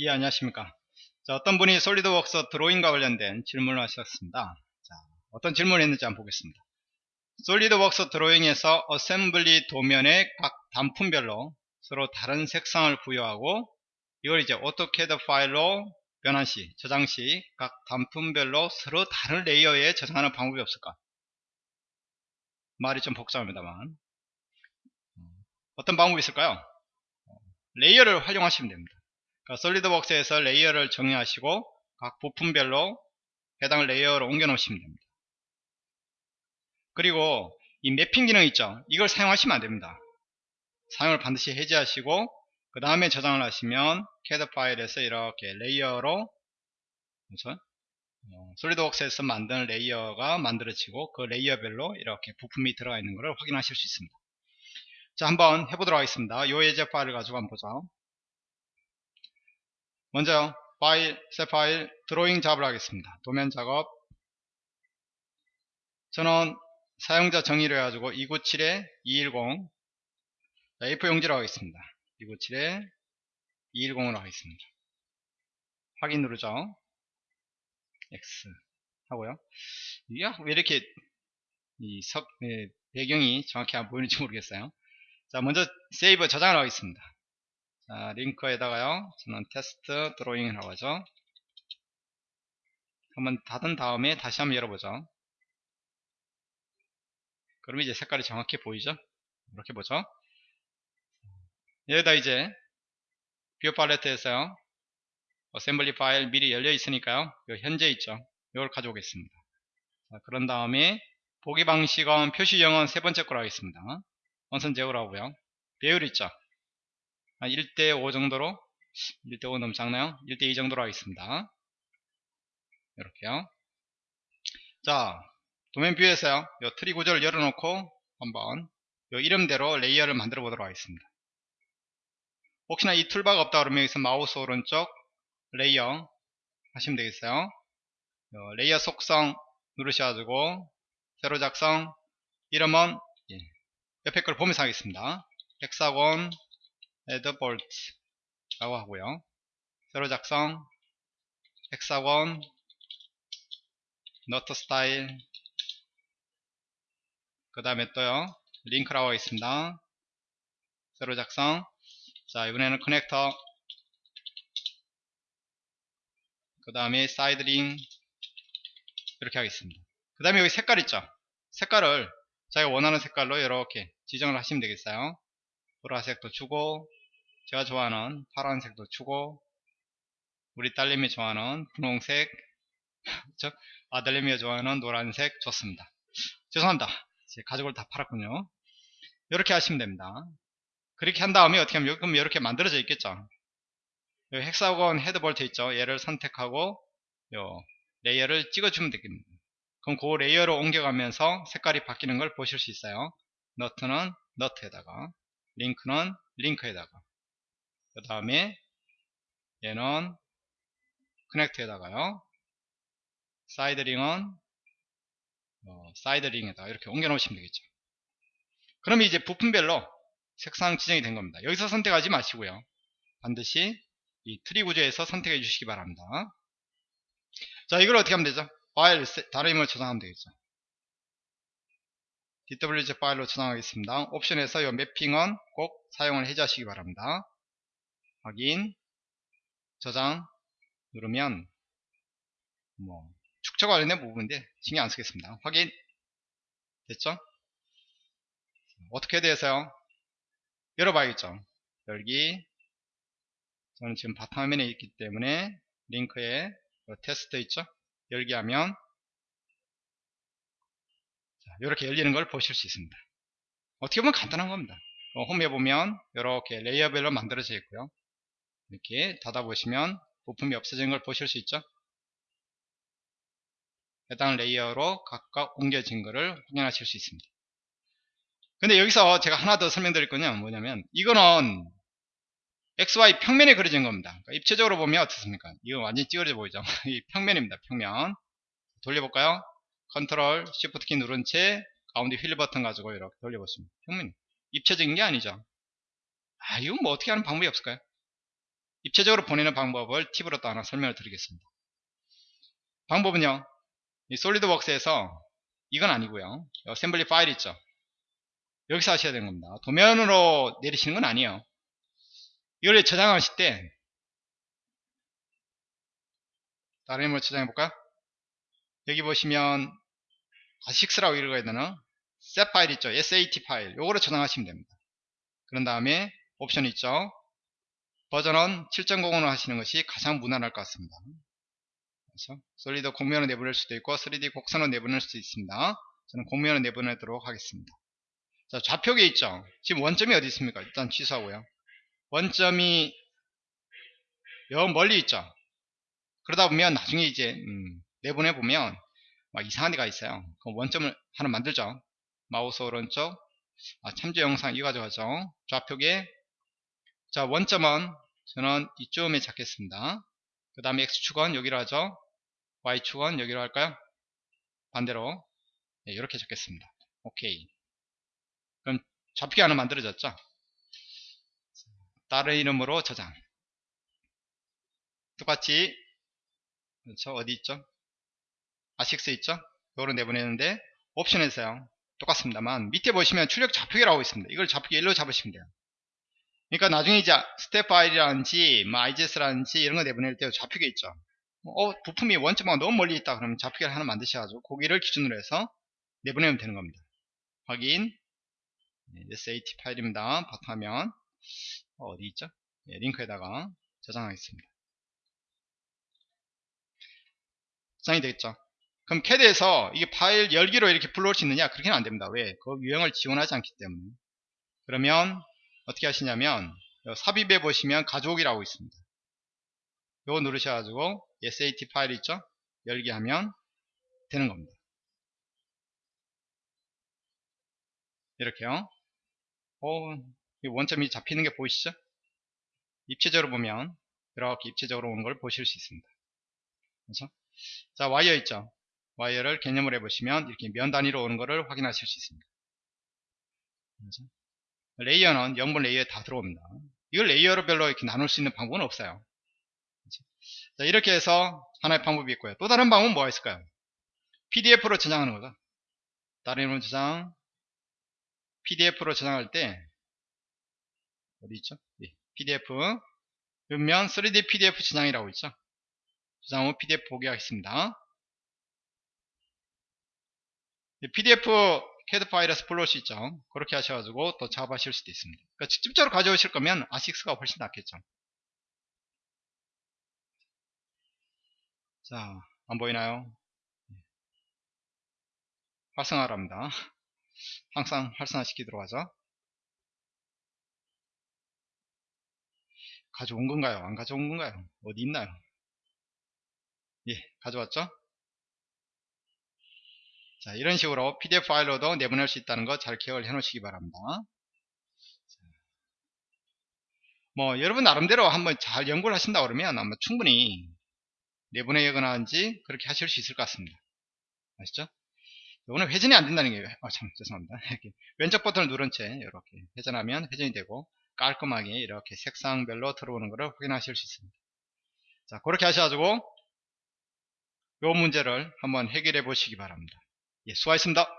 예, 안녕하십니까. 자, 어떤 분이 SolidWorks 드로잉과 관련된 질문을 하셨습니다. 자, 어떤 질문을 했는지 한번 보겠습니다. SolidWorks 드로잉에서 assembly 도면의 각 단품별로 서로 다른 색상을 부여하고 이걸 이제 AutoCAD 파일로 변환 시, 저장 시 각 단품별로 서로 다른 layer에 저장하는 방법이 없을까? 말이 좀 복잡합니다만 어떤 방법이 있을까요? layer를 활용하시면 됩니다. 그러니까 SolidWorks에서 layer를 정의하시고 각 부품별로 해당 layer로 옮겨 놓으시면 됩니다. 그리고 이 mapping 기능 있죠. 이걸 사용하시면 안됩니다. 사용을 반드시 해제하시고 그 다음에 저장을 하시면 CAD 파일에서 이렇게 layer로 그렇죠? 어, SolidWorks에서 만든 layer가 만들어지고 그 layer별로 이렇게 부품이 들어가 있는 것을 확인하실 수 있습니다. 자 한번 해보도록 하겠습니다. 요 예제 파일을 가지고 한번 보자. 먼저 파일, 새 파일, 드로잉 작업을 하겠습니다. 도면 작업 저는 사용자 정의를 해가지고 297에 210 A4 용지로 하겠습니다. 297에 210으로 하겠습니다. 확인 누르죠. X 하고요. 이게 왜 이렇게 이 석, 네, 배경이 정확히 안 보이는지 모르겠어요. 자, 먼저 save 저장을 하겠습니다. 자, 링크에다가요. 저는 테스트 드로잉이라고 하죠. 한번 닫은 다음에 다시 한번 열어보죠. 그럼 이제 색깔이 정확히 보이죠? 이렇게 보죠. 여기다 이제 view palette에서요. assembly 파일 미리 열려 있으니까요. 현재 있죠. 이걸 가져오겠습니다. 자, 그런 다음에 보기 방식은 표시형은 세 번째 거로 하겠습니다. 은선 제거로 하고요. 배율 있죠. 1대5 정도로 1대5 너무 작나요? 1대2 정도로 하겠습니다. 이렇게요. 자, 도면 view에서요. 요 트리 구조를 열어놓고 한번 요 이름대로 layer를 만들어 보도록 하겠습니다. 혹시나 이 toolbar가 없다 그러면 여기서 마우스 오른쪽 layer 하시면 되겠어요. layer 속성 누르셔가지고 새로 작성 이름은 예, 옆에 걸 보면서 하겠습니다. hexagon head bolt 라고 하고요. 새로 작성 hexagon 너트 스타일 그 다음에 또요 링크라고 하겠습니다. 새로 작성 자 이번에는 커넥터 그 다음에 side ring 이렇게 하겠습니다. 그 다음에 여기 색깔 있죠. 색깔을 자기가 원하는 색깔로 이렇게 지정을 하시면 되겠어요. 보라색도 주고 제가 좋아하는 파란색도 주고 우리 딸내미 좋아하는 분홍색 그렇죠? 아들내미가 좋아하는 노란색 좋습니다. 죄송합니다. 제 가족을 다 팔았군요. 이렇게 하시면 됩니다. 그렇게 한 다음에 어떻게 하면 그럼 이렇게 만들어져 있겠죠. 여기 hexagon head bolt 있죠. 얘를 선택하고 요 layer를 찍어주면 되겠습니다. 그럼 그 layer로 옮겨가면서 색깔이 바뀌는 걸 보실 수 있어요. 너트는 너트에다가 링크는 링크에다가 그 다음에 얘는 connect에다가요. side ring은 어, side ring에다 이렇게 옮겨 놓으시면 되겠죠. 그럼 이제 부품별로 색상 지정이 된 겁니다. 여기서 선택하지 마시고요. 반드시 이 트리 구조에서 선택해 주시기 바랍니다. 자, 이걸 어떻게 하면 되죠? 파일 다른 이름으로 저장하면 되겠죠. DWG 파일로 저장하겠습니다. 옵션에서 이 매핑은 꼭 사용을 해제하시기 바랍니다. 확인, 저장 누르면 뭐 축적 관련된 부분인데 신경 안 쓰겠습니다. 확인 됐죠? 어떻게 돼서요? 열어봐야겠죠. 열기 저는 지금 바탕화면에 있기 때문에 링크에 테스트 있죠? 열기 하면 이렇게 열리는 걸 보실 수 있습니다. 어떻게 보면 간단한 겁니다. 어, 홈에 보면 이렇게 레이어별로 만들어져 있고요. 이렇게 닫아보시면 부품이 없어진 걸 보실 수 있죠. 해당 레이어로 각각 옮겨진 것을 확인하실 수 있습니다. 근데 여기서 제가 하나 더 설명드릴 게 뭐냐면 이거는 XY 평면에 그려진 겁니다. 그러니까 입체적으로 보면 어떻습니까? 이거 완전히 찌그러져 보이죠? 이 평면입니다. 평면. 돌려볼까요? Control Shift 키 누른 채 가운데 휠 버튼 가지고 이렇게 돌려보시면 평면 입체적인 게 아니죠. 아 이건 뭐 어떻게 하는 방법이 없을까요? 입체적으로 보내는 방법을 팁으로 또 하나 설명을 드리겠습니다. 방법은요. 이 SolidWorks에서 이건 아니고요. assembly 파일 있죠. 여기서 하셔야 되는 겁니다. 도면으로 내리시는 건 아니에요. 이걸 저장하실 때 다른 힘으로 저장해 볼까요? 여기 보시면 아식스라고 읽어야 되나? set 파일 있죠. SAT 파일. 요거를 저장하시면 됩니다. 그런 다음에 옵션 있죠. 버전은 7.0으로 하시는 것이 가장 무난할 것 같습니다. 그래서 솔리드 공면을 내보낼 수도 있고 3D 곡선을 내보낼 수도 있습니다. 저는 공면을 내보내도록 하겠습니다. 자, 좌표계 있죠. 지금 원점이 어디 있습니까? 일단 취소하고요. 원점이 여 멀리 있죠. 그러다 보면 나중에 이제 음, 내보내 보면 막 이상한 데가 있어요. 그럼 원점을 하나 만들죠. 마우스 오른쪽 아, 참조 영상 이거 가져가죠. 좌표계 자 원점은 저는 이쯤에 잡겠습니다. 그 다음에 X축은 여기로 하죠. Y축은 여기로 할까요? 반대로 네, 이렇게 적겠습니다. 오케이. 그럼 좌표계 하나 만들어졌죠? 다른 이름으로 저장. 똑같이 그렇죠? 어디 있죠? ACIS 있죠? 이거로 내보내는데 옵션에서요. 똑같습니다만 밑에 보시면 출력 좌표계라고 있습니다. 이걸 좌표계 1로 잡으시면 돼요. 그러니까 나중에 이제 스텝 파일이라든지 뭐 IGS라든지 이런 거 내보낼 때 좌표계 있죠. 어, 부품이 원점하고 너무 멀리 있다 그러면 좌표계를 하나 만드셔가지고 고거를 기준으로 해서 내보내면 되는 겁니다. 확인 네, SAT 파일입니다. 바탕화면 어, 디 있죠? 네, 링크에다가 저장하겠습니다. 저장이 되겠죠? 그럼 CAD에서 이게 파일 열기로 이렇게 불러올 수 있느냐? 그렇게는 안 됩니다. 왜? 그 유형을 지원하지 않기 때문에. 그러면 어떻게 하시냐면 삽입해 보시면 가져오기라고 있습니다. 요거 누르셔가지고 SAT 파일 있죠? 열기 하면 되는 겁니다. 이렇게요. 어, 원점이 잡히는 게 보이시죠? 입체적으로 보면 이렇게 입체적으로 오는 걸 보실 수 있습니다. 그렇죠? 자, 와이어 있죠? 와이어를 개념을 해보시면 이렇게 면 단위로 오는 것을 확인하실 수 있습니다. 그렇죠? 레이어는 0번 레이어에 다 들어옵니다. 이걸 레이어별로 이렇게 나눌 수 있는 방법은 없어요. 자, 이렇게 해서 하나의 방법이 있고요. 또 다른 방법은 뭐가 있을까요? PDF로 저장하는 거죠. 다른 이름 저장, PDF로 저장할 때 어디 있죠? 네, PDF 그러면 3D PDF 저장이라고 있죠. 저장 후 PDF 보게 하겠습니다. PDF CAD 파일에서 수 있죠. 그렇게 하셔가지고 또 작업하실 수도 있습니다. 그러니까 직접적으로 가져오실 거면 아식스가 훨씬 낫겠죠. 자, 안 보이나요? 활성화랍니다. 항상 활성화시키도록 하죠. 가져온 건가요? 안 가져온 건가요? 어디 있나요? 예, 가져왔죠? 자, 이런 식으로 PDF 파일로도 내보낼 수 있다는 거 잘 기억을 해 놓으시기 바랍니다. 뭐, 여러분 나름대로 한번 잘 연구를 하신다 그러면 아마 충분히 내보내거나 한지 그렇게 하실 수 있을 것 같습니다. 아시죠? 오늘 회전이 안 된다는 게, 아, 참, 죄송합니다. 이렇게 왼쪽 버튼을 누른 채 이렇게 회전하면 회전이 되고 깔끔하게 이렇게 색상별로 들어오는 것을 확인하실 수 있습니다. 자, 그렇게 하셔가지고 이 문제를 한번 해결해 보시기 바랍니다. 예, 수고하셨습니다.